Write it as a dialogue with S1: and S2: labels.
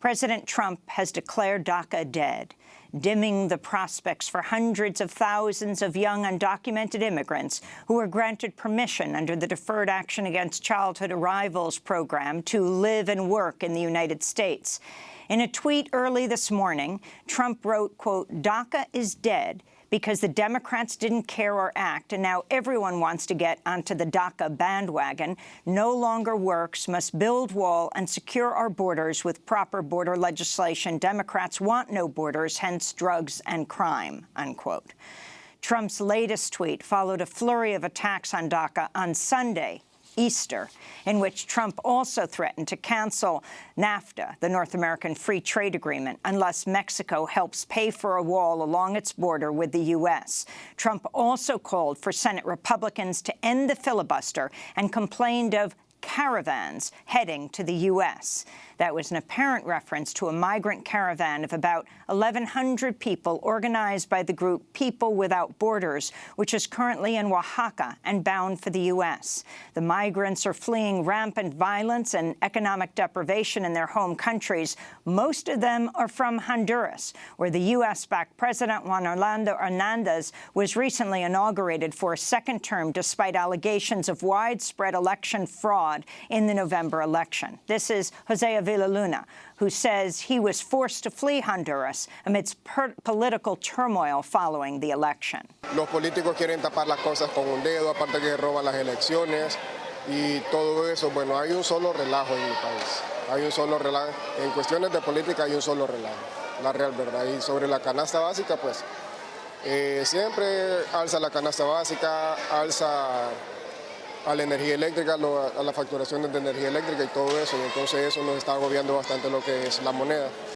S1: President Trump has declared DACA dead, dimming the prospects for hundreds of thousands of young undocumented immigrants who were granted permission under the Deferred Action Against Childhood Arrivals program to live and work in the United States. In a tweet early this morning, Trump wrote, quote, DACA is dead because the Democrats didn't care or act, and now everyone wants to get onto the DACA bandwagon, no longer works, must build wall and secure our borders with proper border legislation. Democrats want no borders, hence drugs and crime, unquote. Trump's latest tweet followed a flurry of attacks on DACA on Sunday, Easter, in which Trump also threatened to cancel NAFTA, the North American Free Trade Agreement, unless Mexico helps pay for a wall along its border with the U.S. Trump also called for Senate Republicans to end the filibuster and complained of caravans heading to the U.S. That was an apparent reference to a migrant caravan of about 1,100 people organized by the group People Without Borders, which is currently in Oaxaca and bound for the U.S. The migrants are fleeing rampant violence and economic deprivation in their home countries. Most of them are from Honduras, where the U.S.-backed President Juan Orlando Hernandez was recently inaugurated for a second term despite allegations of widespread election fraud in the November election. This is Jose Villaluna, who says he was forced to flee Honduras amidst political turmoil following the election.
S2: Los políticos quieren tapar las cosas con un dedo, aparte que roban las elecciones y todo eso. Bueno, hay un solo relajo en mi país. Hay un solo relajo. En cuestiones de política hay un solo relajo, la real verdad. Y sobre la canasta básica, pues eh, siempre alza la canasta básica, alza a la energía eléctrica, a las facturaciones de energía eléctrica y todo eso, entonces eso nos está agobiando bastante lo que es la moneda.